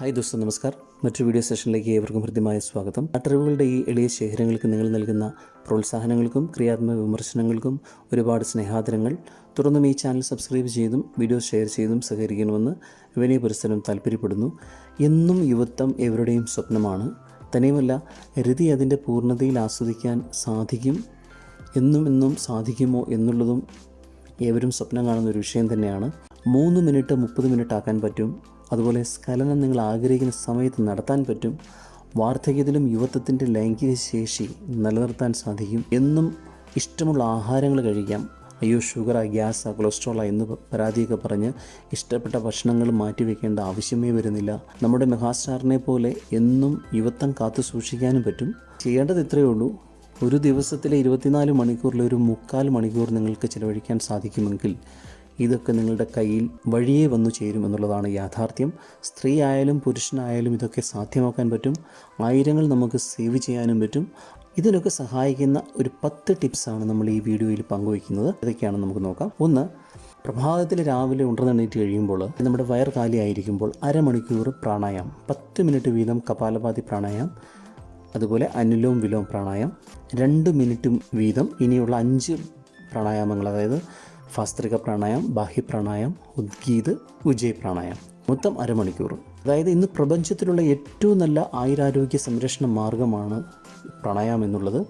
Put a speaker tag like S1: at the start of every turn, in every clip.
S1: Hi ദോസ്തു നമസ്കാർ. മറ്റൊരു video സെഷനിലേക്ക് ഏവർക്കും ഹൃദ്യമായ സ്വാഗതം. അട്ടറിവുകളുടെ ഈ എളിയ ശേഖരങ്ങൾക്ക് നിങ്ങൾ നൽകുന്ന പ്രോത്സാഹനങ്ങൾക്കും ക്രിയാത്മക വിമർശനങ്ങൾക്കും ഒരുപാട് സ്നേഹാദരങ്ങൾ. തുടർന്നും ഈ ചാനൽ സബ്സ്ക്രൈബ് ചെയ്തും വീഡിയോ ഷെയർ ചെയ്തും സഹകരിക്കണമെന്ന് വിനയ പുരസ്സരം താല്പര്യപ്പെടുന്നു എന്നും യുവത്വം എവരുടെയും സ്വപ്നമാണ്. തന്നെയുമല്ല രതി അതിന്റെ പൂർണതയിൽ ആസ്വദിക്കാൻ സാധിക്കും. എന്നും എന്നും സാധിക്കുമോ എന്നുള്ളതും ഏവരും സ്വപ്നം കാണുന്ന ഒരു വിഷയം തന്നെയാണ്. മൂന്ന് മിനിറ്റ് മുപ്പത് മിനിറ്റ് ആക്കാൻ പറ്റും. അതുപോലെ സ്ഖലനം നിങ്ങൾ ആഗ്രഹിക്കുന്ന സമയത്ത് നടത്താൻ പറ്റും. വാർദ്ധക്യത്തിലും യുവത്വത്തിന്റെ ലൈംഗിക ശേഷി നിലനിർത്താൻ സാധിക്കും. എന്നും ഇഷ്ടമുള്ള ആഹാരങ്ങൾ കഴിക്കാം. അയ്യോ ഷുഗറാ ഗ്യാസാ കൊളസ്ട്രോളാ എന്ന് പരാതിയൊക്കെ പറഞ്ഞ് ഇഷ്ടപ്പെട്ട ഭക്ഷണങ്ങൾ മാറ്റിവെക്കേണ്ട ആവശ്യമേ വരുന്നില്ല. നമ്മുടെ മെഗാസ്റ്റാറിനെ പോലെ എന്നും യുവത്വം കാത്തു സൂക്ഷിക്കാനും പറ്റും. ചെയ്യേണ്ടത് ഇത്രയേ ഉള്ളൂ. ഒരു ദിവസത്തിലെ ഇരുപത്തിനാല് മണിക്കൂറിൽ ഒരു മുക്കാൽ മണിക്കൂർ നിങ്ങൾക്ക് ചിലവഴിക്കാൻ സാധിക്കുമെങ്കിൽ ഇതൊക്കെ നിങ്ങളുടെ കയ്യിൽ വഴിയേ വന്നു ചേരും എന്നുള്ളതാണ് യാഥാർത്ഥ്യം. സ്ത്രീ ആയാലും പുരുഷനായാലും ഇതൊക്കെ സാധ്യമാക്കാൻ പറ്റും. ആയിരങ്ങൾ നമുക്ക് സേവ് ചെയ്യാനും പറ്റും. ഇതിനൊക്കെ സഹായിക്കുന്ന ഒരു പത്ത് ടിപ്സാണ് നമ്മൾ ഈ വീഡിയോയിൽ പങ്കുവയ്ക്കുന്നത്. ഇതൊക്കെയാണ് നമുക്ക് നോക്കാം. ഒന്ന് പ്രഭാതത്തിൽ രാവിലെ ഉണർന്നെണീറ്റ് കഴിയുമ്പോൾ നമ്മുടെ വയർ കാലിയായിരിക്കുമ്പോൾ അരമണിക്കൂർ പ്രാണായം. പത്ത് മിനിറ്റ് വീതം കപാലപാതി പ്രാണായം. അതുപോലെ അനുലോം വിലോം പ്രാണായം. രണ്ട് മിനിറ്റും വീതം ഇനിയുള്ള അഞ്ച് പ്രാണായാമങ്ങൾ അതായത് ഫാസ്ത്രിക പ്രാണായം ബാഹ്യ പ്രാണായം ഉദ്ഗീത് ഉജയ് പ്രാണായം. മൊത്തം അരമണിക്കൂർ. അതായത് ഇന്ന് പ്രപഞ്ചത്തിലുള്ള ഏറ്റവും നല്ല ആയുരാരോഗ്യ സംരക്ഷണ മാർഗമാണ് പ്രാണായാമം എന്നുള്ളത്.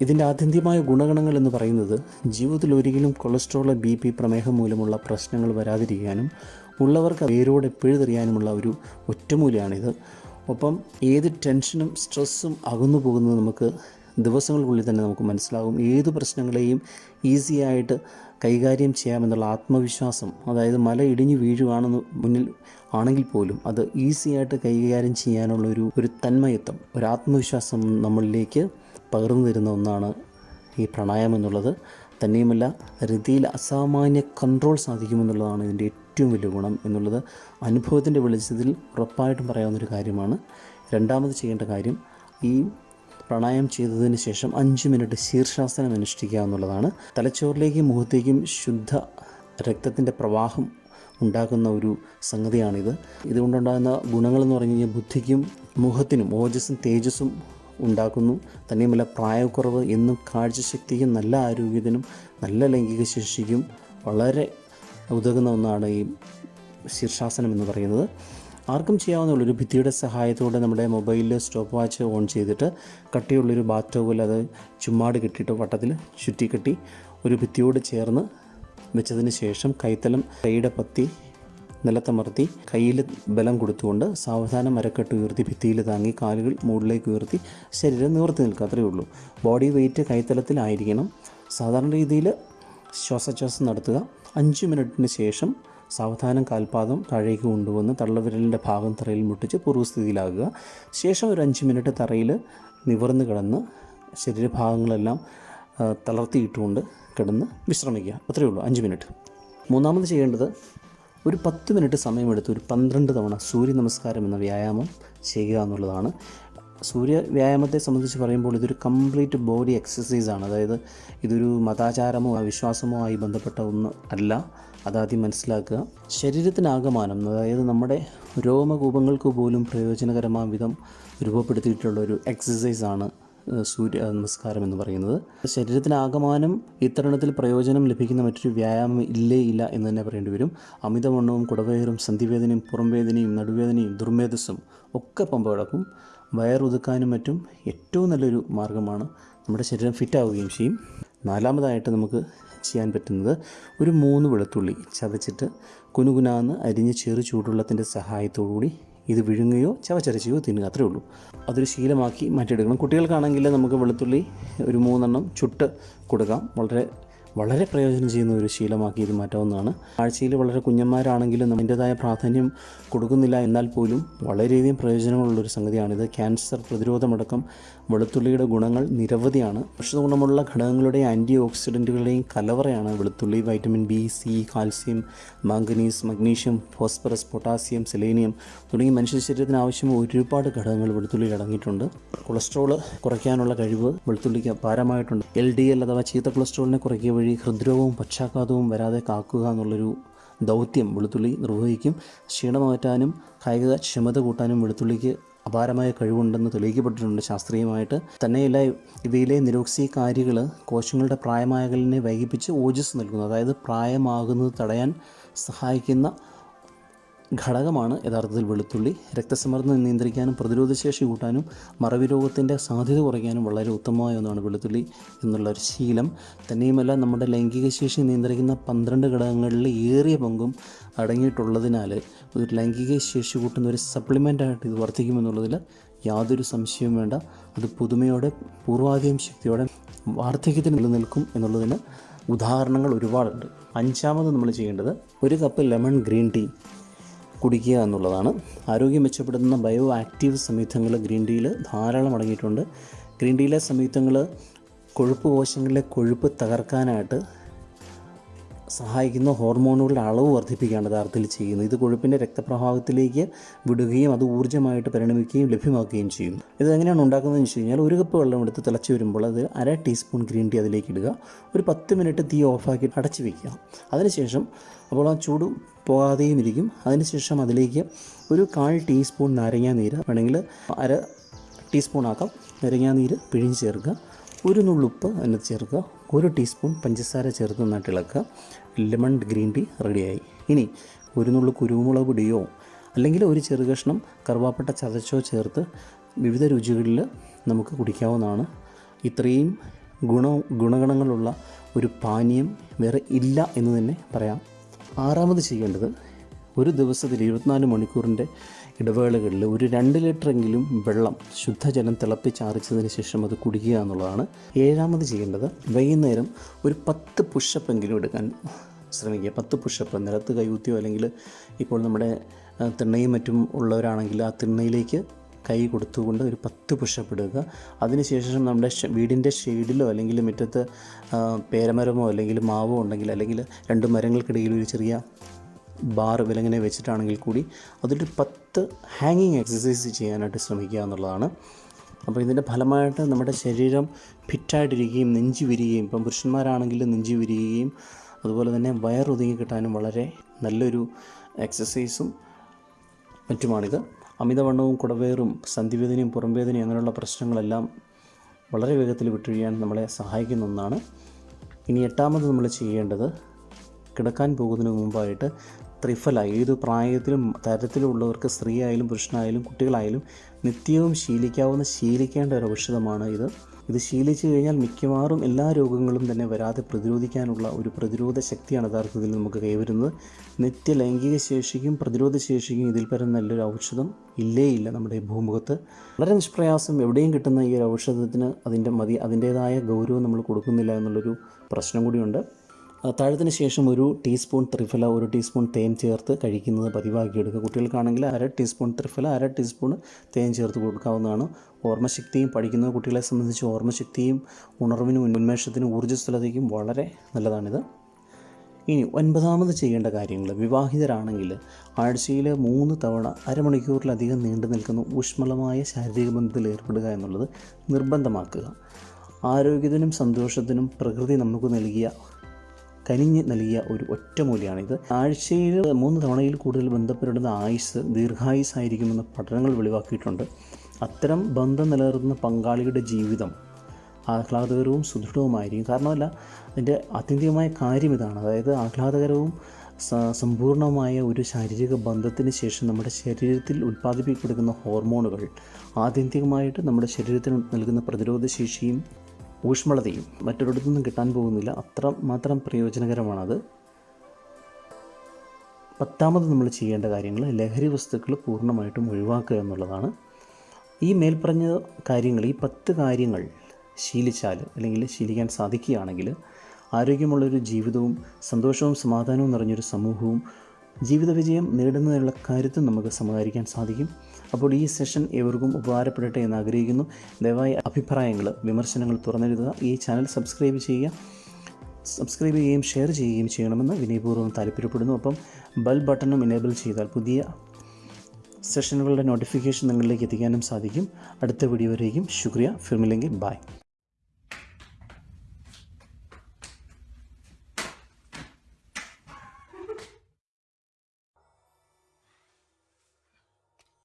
S1: ഇതിന്റെ ആത്യന്തികമായ ഗുണഗണങ്ങൾ എന്ന് പറയുന്നത് ജീവിതത്തിൽ ഒരിക്കലും കൊളസ്ട്രോൾ ബി പി പ്രമേഹം മൂലമുള്ള പ്രശ്നങ്ങൾ വരാതിരിക്കാനും ഉള്ളവർക്ക് വേരോടെ പിഴുതെറിയാനുമുള്ള ഒരു ഒറ്റമൂലയാണിത്. ഒപ്പം ഏത് ടെൻഷനും സ്ട്രെസ്സും അകന്നു പോകുന്നത് നമുക്ക് ദിവസങ്ങൾക്കുള്ളിൽ തന്നെ നമുക്ക് മനസ്സിലാകും. ഏത് പ്രശ്നങ്ങളെയും ഈസി ആയിട്ട് കൈകാര്യം ചെയ്യാമെന്നുള്ള ആത്മവിശ്വാസം അതായത് മല ഇടിഞ്ഞു വീഴുവാണെന്ന് മുന്നിൽ ആണെങ്കിൽ പോലും അത് ഈസിയായിട്ട് കൈകാര്യം ചെയ്യാനുള്ള ഒരു ഒരു തന്മയത്വം ഒരു ആത്മവിശ്വാസം നമ്മളിലേക്ക് പകർന്നു തരുന്ന ഒന്നാണ് ഈ പ്രണായം എന്നുള്ളത്. തന്നെയുമല്ല രതിയിൽ അസാമാന്യ കൺട്രോൾ സാധിക്കുമെന്നുള്ളതാണ് ഇതിന്റെ ഏറ്റവും വലിയ ഗുണം എന്നുള്ളത് അനുഭവത്തിന്റെ വെളിച്ചത്തിൽ ഉറപ്പായിട്ടും പറയാവുന്നൊരു കാര്യമാണ്. രണ്ടാമത് ചെയ്യേണ്ട കാര്യം ഈ പ്രാണായാമം ചെയ്തതിന് ശേഷം അഞ്ച് മിനിറ്റ് ശീർഷാസനം അനുഷ്ഠിക്കുക എന്നുള്ളതാണ്. തലച്ചോറിലേക്കും മുഖത്തേക്കും ശുദ്ധ രക്തത്തിന്റെ പ്രവാഹം ഉണ്ടാക്കുന്ന ഒരു സംഗതിയാണിത്. ഇതുകൊണ്ടുണ്ടാകുന്ന ഗുണങ്ങളെന്ന് പറഞ്ഞു കഴിഞ്ഞാൽ ബുദ്ധിക്കും മുഖത്തിനും ഓജസ്സും തേജസ്സും ഉണ്ടാക്കുന്നു. തന്നെയുമല്ല പ്രായക്കുറവ് എന്നും കാഴ്ചശക്തിക്കും നല്ല ആരോഗ്യത്തിനും നല്ല ലൈംഗിക ശേഷിക്കും വളരെ ഉതകുന്ന ഒന്നാണ് ഈ ശീർഷാസനം എന്ന് പറയുന്നത്. ആർക്കും ചെയ്യാവുന്ന ഒരു ഭിത്തിയുടെ സഹായത്തോടെ നമ്മുടെ മൊബൈലിൽ സ്റ്റോപ്പ് വാച്ച് ഓൺ ചെയ്തിട്ട് കട്ടിയുള്ളൊരു ബാത്ത് ടോവിൽ അത് ചുമ്മാട് കെട്ടിയിട്ട് വട്ടത്തിൽ ചുറ്റിക്കെട്ടി ഒരു ഭിത്തിയോട് ചേർന്ന് വെച്ചതിന് ശേഷം കൈത്തലം കൈയുടെ പത്തി നിലത്തമർത്തി കയ്യിൽ ബലം കൊടുത്തുകൊണ്ട് സാവധാനം മരക്കെട്ട് ഉയർത്തി ഭിത്തിയിൽ താങ്ങി കാലുകൾ മുകളിലേക്ക് ഉയർത്തി ശരീരം നിവർത്തി നിൽക്കുക. അത്രയേ ഉള്ളൂ. ബോഡി വെയിറ്റ് കൈത്തലത്തിലായിരിക്കണം. സാധാരണ രീതിയിൽ ശ്വാസോച്ഛ്വാസം നടത്തുക. അഞ്ച് മിനിറ്റിന് ശേഷം സാവധാനം കാൽപാദം താഴേക്ക് കൊണ്ടുവന്ന് തള്ളവിരലിന്റെ ഭാഗം തറയിൽ മുട്ടിച്ച് പൂർവസ്ഥിതിയിലാകുക. ശേഷം ഒരു അഞ്ച് മിനിറ്റ് തറയിൽ നിവർന്ന് കിടന്ന് ശരീരഭാഗങ്ങളെല്ലാം തളർത്തിയിട്ടുകൊണ്ട് കിടന്ന് വിശ്രമിക്കുക. അത്രയേ ഉള്ളൂ അഞ്ച് മിനിറ്റ്. മൂന്നാമത് ചെയ്യേണ്ടത് ഒരു പത്ത് മിനിറ്റ് സമയമെടുത്ത് ഒരു പന്ത്രണ്ട് തവണ സൂര്യ നമസ്കാരം എന്ന വ്യായാമം ചെയ്യുക എന്നുള്ളതാണ്. സൂര്യ വ്യായാമത്തെ സംബന്ധിച്ച് പറയുമ്പോൾ ഇതൊരു കംപ്ലീറ്റ് ബോഡി എക്സസൈസാണ്. അതായത് ഇതൊരു മതാചാരമോ വിശ്വാസമോ ആയി ബന്ധപ്പെട്ട ഒന്ന് അല്ല. അതാദ്യം മനസ്സിലാക്കുക. ശരീരത്തിനാകമാനം അതായത് നമ്മുടെ രോമകൂപങ്ങൾക്ക് പോലും പ്രയോജനകരമായ വിധം രൂപപ്പെടുത്തിയിട്ടുള്ള ഒരു എക്സസൈസാണ് സൂര്യ നമസ്കാരം എന്ന് പറയുന്നത്. ശരീരത്തിനാകമാനം ഇത്തരണത്തിൽ പ്രയോജനം ലഭിക്കുന്ന മറ്റൊരു വ്യായാമം ഇല്ലേ ഇല്ല എന്ന് തന്നെ പറയേണ്ടി വരും. അമിതവണ്ണവും കുടവയറും സന്ധിവേദനയും പുറംവേദനയും നടുവേദനയും ദുർമേധസ്സും ഒക്കെ പമ്പ കിടക്കും വയറുതുക്കാനും മറ്റും ഏറ്റവും നല്ലൊരു മാർഗമാണ് നമ്മുടെ ശരീരം ഫിറ്റാവുകയും ചെയ്യും. നാലാമതായിട്ട് നമുക്ക് ചെയ്യാൻ പറ്റുന്നത് ഒരു മൂന്ന് വെളുത്തുള്ളി ചതച്ചിട്ട് കുനുകുനാന്ന് അരിഞ്ഞ് ചെറു ചൂടുവെള്ളത്തിന്റെ സഹായത്തോടുകൂടി ഇത് വിഴുങ്ങുകയോ ചവച്ചരച്ചുകയോ തിന്നുക അത്രേ ഉള്ളൂ. അതൊരു ശീലമാക്കി മാറ്റിയെടുക്കണം. കുട്ടികൾക്കാണെങ്കിൽ നമുക്ക് വെളുത്തുള്ളി ഒരു മൂന്നെണ്ണം ചുട്ട് കൊടുക്കാം. വളരെ വളരെ പ്രയോജനം ചെയ്യുന്ന ഒരു ശീലമാക്കി ഇത് മാറ്റാവുന്നതാണ്. ആഴ്ചയിൽ വളരെ കുഞ്ഞന്മാരാണെങ്കിലും അതിന്റെതായ പ്രാധാന്യം കൊടുക്കുന്നില്ല എന്നാൽ പോലും വളരെയധികം പ്രയോജനങ്ങളുള്ളൊരു സംഗതിയാണിത്. ക്യാൻസർ പ്രതിരോധമടക്കം വെളുത്തുള്ളിയുടെ ഗുണങ്ങൾ നിരവധിയാണ്. ഔഷധ ഗുണമുള്ള ഘടകങ്ങളുടെയും ആന്റി ഓക്സിഡന്റുകളുടെയും കലവറയാണ് വെളുത്തുള്ളി vitamin B C calcium manganese magnesium phosphorus potassium selenium തുടങ്ങി മനുഷ്യ ശരീരത്തിന് ആവശ്യമായ ഒരുപാട് ഘടകങ്ങൾ വെളുത്തുള്ളിയിൽ അടങ്ങിയിട്ടുണ്ട്. കൊളസ്ട്രോൾ കുറയ്ക്കാനുള്ള കഴിവ് വെളുത്തുള്ളിക്ക് അപാരമായിട്ടുണ്ട് എൽ ഡി എൽ അഥവാ ചീത്ത കൊളസ്ട്രോളിനെ കുറയ്ക്കുക ഹൃദ്രോഗവും പക്ഷാഘാതവും വരാതെ കാക്കുക എന്നുള്ളൊരു ദൗത്യം വെളുത്തുള്ളി നിർവഹിക്കും. ക്ഷീണമാറ്റാനും കായിക ക്ഷമത കൂട്ടാനും വെളുത്തുള്ളിക്ക് അപാരമായ കഴിവുണ്ടെന്ന് തെളിയിക്കപ്പെട്ടിട്ടുണ്ട് ശാസ്ത്രീയമായിട്ട്. തന്നെയല്ല ഇവയിലെ നിരോക്സികാരികൾ കോശങ്ങളുടെ പ്രായമാകലിനെ വൈകിപ്പിച്ച് ഓജസ് നൽകുന്നു. അതായത് പ്രായമാകുന്നത് തടയാൻ സഹായിക്കുന്ന ഘടകമാണ് യഥാർത്ഥത്തിൽ വെളുത്തുള്ളി. രക്തസമ്മർദ്ദം നിയന്ത്രിക്കാനും പ്രതിരോധശേഷി കൂട്ടാനും മറവി രോഗത്തിന്റെ സാധ്യത കുറയ്ക്കാനും വളരെ ഉത്തമമായ ഒന്നാണ് വെളുത്തുള്ളി എന്നുള്ള ഒരു ശീലം. തന്നെയുമല്ല നമ്മുടെ ലൈംഗിക ശേഷി നിയന്ത്രിക്കുന്ന പന്ത്രണ്ട് ഘടകങ്ങളിൽ ഏറിയ പങ്കും അടങ്ങിയിട്ടുള്ളതിനാൽ ഒരു ലൈംഗിക ശേഷി കൂട്ടുന്ന ഒരു സപ്ലിമെന്റായിട്ട് ഇത് വർദ്ധിക്കുമെന്നുള്ളതിൽ യാതൊരു സംശയവും വേണ്ട. അത് പുതുമയോടെ പൂർവാധികം ശക്തിയോടെ വാർദ്ധക്യത്തിന് നിലനിൽക്കും എന്നുള്ളതിന് ഉദാഹരണങ്ങൾ ഒരുപാടുണ്ട്. അഞ്ചാമത് നമ്മൾ ചെയ്യേണ്ടത് ഒരു കപ്പ് ലെമൺ ഗ്രീൻ ടീ കുടിക്കുക എന്നുള്ളതാണ്. ആരോഗ്യം മെച്ചപ്പെടുത്തുന്ന ബയോ ആക്റ്റീവ് സംയുക്തങ്ങൾ ഗ്രീൻ ടീയിൽ ധാരാളം അടങ്ങിയിട്ടുണ്ട്. ഗ്രീൻ ടീയിലെ സംയുക്തങ്ങൾ കൊഴുപ്പ് കോശങ്ങളിലെ കൊഴുപ്പ് തകർക്കാനായിട്ട് സഹായിക്കുന്ന ഹോർമോണുകളുടെ അളവ് വർദ്ധിപ്പിക്കുകയാണ് യഥാർത്ഥത്തിൽ ചെയ്യുന്നത്. ഇത് കൊഴുപ്പിന്റെ രക്തപ്രവാഹത്തിലേക്ക് വിടുകയും അത് ഊർജമായിട്ട് പരിണമിക്കുകയും ലഭ്യമാക്കുകയും ചെയ്യും. ഇത് എങ്ങനെയാണ് ഉണ്ടാക്കുന്നതെന്ന് വെച്ച് കഴിഞ്ഞാൽ ഒരു കപ്പ് വെള്ളം എടുത്ത് തിളച്ച് വരുമ്പോൾ അത് അര ടീസ്പൂൺ ഗ്രീൻ ടീ അതിലേക്ക് ഇടുക. ഒരു പത്ത് മിനിറ്റ് തീ ഓഫാക്കി അടച്ച് വയ്ക്കുക അതിനുശേഷം അപ്പോൾ ആ ചൂട് പോകാതെയും ഇരിക്കും. അതിനുശേഷം അതിലേക്ക് ഒരു കാൽ ടീസ്പൂൺ നാരങ്ങാ നീര് വേണമെങ്കിൽ അര ടീസ്പൂൺ ആക്കാം. നാരങ്ങാ നീര് പിഴിഞ്ഞ് ചേർക്കുക. ഒരു നുള്ളുപ്പ് അതിനകത്ത് ചേർക്കുക ഒരു ടീസ്പൂൺ പഞ്ചസാര ചേർത്ത് നന്നായിട്ട് ഇളക്കുക. ലെമൺ ഗ്രീൻ ടീ റെഡിയായി. ഇനി ഒരു നുള്ളു കുരുമുളക് പൊടിയോ അല്ലെങ്കിൽ ഒരു ചെറു കഷ്ണം കറുവാപ്പട്ട ചതച്ചോ ചേർത്ത് വിവിധ രുചികളിൽ നമുക്ക് കുടിക്കാവുന്നതാണ്. ഇത്രയും ഗുണ ഗുണഗണങ്ങളുള്ള ഒരു പാനീയം വേറെ ഇല്ല എന്ന് തന്നെ പറയാം. ആറാമത് ചെയ്യേണ്ടത് ഒരു ദിവസത്തിൽ ഇരുപത്തിനാല് മണിക്കൂറിന്റെ ഇടവേളകളിൽ ഒരു രണ്ട് ലിറ്ററെങ്കിലും വെള്ളം ശുദ്ധജലം തിളപ്പിച്ചാറിച്ചതിന് ശേഷം അത് കുടിക്കുക എന്നുള്ളതാണ് ഏഴാമത് ചെയ്യേണ്ടത്. വൈകുന്നേരം ഒരു പത്ത് പുഷപ്പെങ്കിലും എടുക്കാൻ ശ്രമിക്കുക. പത്ത് പുഷപ്പ് നിലത്ത് കൈകുത്തിയോ അല്ലെങ്കിൽ ഇപ്പോൾ നമ്മുടെ തിണ്ണയും മറ്റും ഉള്ളവരാണെങ്കിൽ ആ തിണ്ണയിലേക്ക് കൈ കൊടുത്തുകൊണ്ട് ഒരു പത്ത് പുഷപ്പ് എടുക്കുക അതിനുശേഷം നമ്മുടെ വീടിന്റെ ഷെയ്ഡിലോ അല്ലെങ്കിൽ മുറ്റത്ത് പേരമരമോ അല്ലെങ്കിൽ മാവോ ഉണ്ടെങ്കിൽ അല്ലെങ്കിൽ രണ്ട് മരങ്ങൾക്കിടയിൽ ഒരു ചെറിയ ബാർ വിലങ്ങനെ വെച്ചിട്ടാണെങ്കിൽ കൂടി അതിലൊരു പത്ത് ഹാങ്ങിങ് എക്സസൈസ് ചെയ്യാനായിട്ട് ശ്രമിക്കുക എന്നുള്ളതാണ്. അപ്പോൾ ഇതിന്റെ ഫലമായിട്ട് നമ്മുടെ ശരീരം ഫിറ്റായിട്ടിരിക്കുകയും നെഞ്ചി വിരിയുകയും ഇപ്പം പുരുഷന്മാരാണെങ്കിൽ നെഞ്ചി വിരിയുകയും അതുപോലെ തന്നെ വയറൊതുങ്ങി കിട്ടാനും വളരെ നല്ലൊരു എക്സസൈസും മറ്റുമാണിത്. അമിതവണ്ണവും കുടവേറും സന്ധിവേദനയും പുറംവേദനയും അങ്ങനെയുള്ള പ്രശ്നങ്ങളെല്ലാം വളരെ വേഗത്തിൽ വിട്ടൊഴിയാൻ നമ്മളെ സഹായിക്കുന്ന ഒന്നാണ്. ഇനി എട്ടാമത് നമ്മൾ ചെയ്യേണ്ടത് കിടക്കാൻ പോകുന്നതിന് മുമ്പായിട്ട് ത്രിഫല. ഏത് പ്രായത്തിലും തരത്തിലുള്ളവർക്ക് സ്ത്രീ ആയാലും പുരുഷനായാലും കുട്ടികളായാലും നിത്യവും ശീലിക്കാവുന്ന ശീലിക്കേണ്ട ഒരു ഔഷധമാണ് ഇത്. ഇത് ശീലിച്ചു കഴിഞ്ഞാൽ മിക്കവാറും എല്ലാ രോഗങ്ങളും തന്നെ വരാതെ പ്രതിരോധിക്കാനുള്ള ഒരു പ്രതിരോധ ശക്തിയാണ് യഥാർത്ഥത്തിൽ നമുക്ക് കൈവരുന്നത്. നിത്യ ലൈംഗിക ശേഷിക്കും പ്രതിരോധ ശേഷിക്കും ഇതിൽ പരം നല്ലൊരു ഔഷധം ഇല്ലേ ഇല്ല നമ്മുടെ ഭൂമുഖത്ത്. വളരെ നിഷ്പ്രയാസം എവിടെയും കിട്ടുന്ന ഈ ഒരു ഔഷധത്തിന് അതിന്റെ മതി അതിന്റേതായ ഗൗരവം നമ്മൾ കൊടുക്കുന്നില്ല എന്നുള്ളൊരു പ്രശ്നം കൂടിയുണ്ട്. അത്താഴത്തിന് ശേഷം ഒരു ടീസ്പൂൺ ത്രിഫല ഒരു ടീസ്പൂൺ തേൻ ചേർത്ത് കഴിക്കുന്നത് പതിവാക്കിയെടുക്കുക കുട്ടികൾക്കാണെങ്കിൽ അര ടീസ്പൂൺ ത്രിഫല അര ടീസ്പൂൺ തേൻ ചേർത്ത് കൊടുക്കാവുന്നതാണ്. ഓർമ്മശക്തിയും പഠിക്കുന്ന കുട്ടികളെ സംബന്ധിച്ച് ഓർമ്മശക്തിയും ഉണർവിനും ഉന്മേഷത്തിനും ഊർജസ്വലതയ്ക്കും വളരെ നല്ലതാണിത്. ഇനി ഒൻപതാമത് ചെയ്യേണ്ട കാര്യങ്ങൾ. വിവാഹിതരാണെങ്കിൽ ആഴ്ചയിൽ മൂന്ന് തവണ അരമണിക്കൂറിലധികം നീണ്ടു നിൽക്കുന്ന ഊഷ്മളമായ ശാരീരിക ബന്ധത്തിൽ ഏർപ്പെടുക എന്നുള്ളത് നിർബന്ധമാക്കുക. ആരോഗ്യത്തിനും സന്തോഷത്തിനും പ്രകൃതി നമുക്ക് നൽകിയ കനിഞ്ഞ് നൽകിയ ഒരു ഒറ്റമൂലിയാണിത് ആഴ്ചയിൽ മൂന്ന് തവണയിൽ കൂടുതൽ ബന്ധപ്പെടുന്ന ആയുസ് ദീർഘായുസ് ആയിരിക്കുമെന്ന് പഠനങ്ങൾ വെളിവാക്കിയിട്ടുണ്ട്. അത്തരം ബന്ധം നിലനിർത്തുന്ന പങ്കാളിയുടെ ജീവിതം ആഹ്ലാദകരവും സുദൃഢവുമായിരിക്കും. കാരണമല്ല അതിന്റെ ആത്യന്തികമായ കാര്യം ഇതാണ്. അതായത് ആഹ്ലാദകരവും സമ്പൂർണമായ ഒരു ശാരീരിക ബന്ധത്തിന് ശേഷം നമ്മുടെ ശരീരത്തിൽ ഉൽപ്പാദിപ്പിക്കപ്പെടുന്ന ഹോർമോണുകൾ ആത്യന്തികമായിട്ട് നമ്മുടെ ശരീരത്തിന് നൽകുന്ന പ്രതിരോധ ശേഷിയും ഊഷ്മളതയും മറ്റൊരിടത്തു നിന്നും കിട്ടാൻ പോകുന്നില്ല. അത്ര മാത്രം പ്രയോജനകരമാണത്. പത്താമത് നമ്മൾ ചെയ്യേണ്ട കാര്യങ്ങൾ ലഹരി വസ്തുക്കൾ പൂർണമായിട്ടും ഒഴിവാക്കുക എന്നുള്ളതാണ്. ഈ മേൽപ്പറഞ്ഞ കാര്യങ്ങൾ ഈ പത്ത് കാര്യങ്ങൾ ശീലിച്ചാൽ അല്ലെങ്കിൽ ശീലിക്കാൻ സാധിക്കുകയാണെങ്കിൽ ആരോഗ്യമുള്ളൊരു ജീവിതവും സന്തോഷവും സമാധാനവും നിറഞ്ഞൊരു സമൂഹവും ജീവിത വിജയം നേടുന്നതിനുള്ള കാര്യത്തിൽ നമുക്ക് സമാഹരിക്കാൻ സാധിക്കും. അപ്പോൾ ഈ സെഷൻ ഏവർക്കും ഉപകാരപ്പെടട്ടെ എന്ന് ആഗ്രഹിക്കുന്നു. ദയവായി അഭിപ്രായങ്ങൾ വിമർശനങ്ങൾ തുറന്നെഴുതുക. ഈ ചാനൽ സബ്സ്ക്രൈബ് ചെയ്യുക. സബ്സ്ക്രൈബ് ചെയ്യുകയും ഷെയർ ചെയ്യുകയും ചെയ്യണമെന്ന് വിനയപൂർവം താല്പര്യപ്പെടുന്നു. അപ്പം ബെൽ ബട്ടണും എനേബിൾ ചെയ്താൽ പുതിയ സെഷനുകളുടെ നോട്ടിഫിക്കേഷൻ നിങ്ങളിലേക്ക് എത്തിക്കാനും സാധിക്കും. അടുത്ത വീഡിയോ വരെയും ശുക്രിയ. ഫിർമില്ലെങ്കിൽ ബൈ.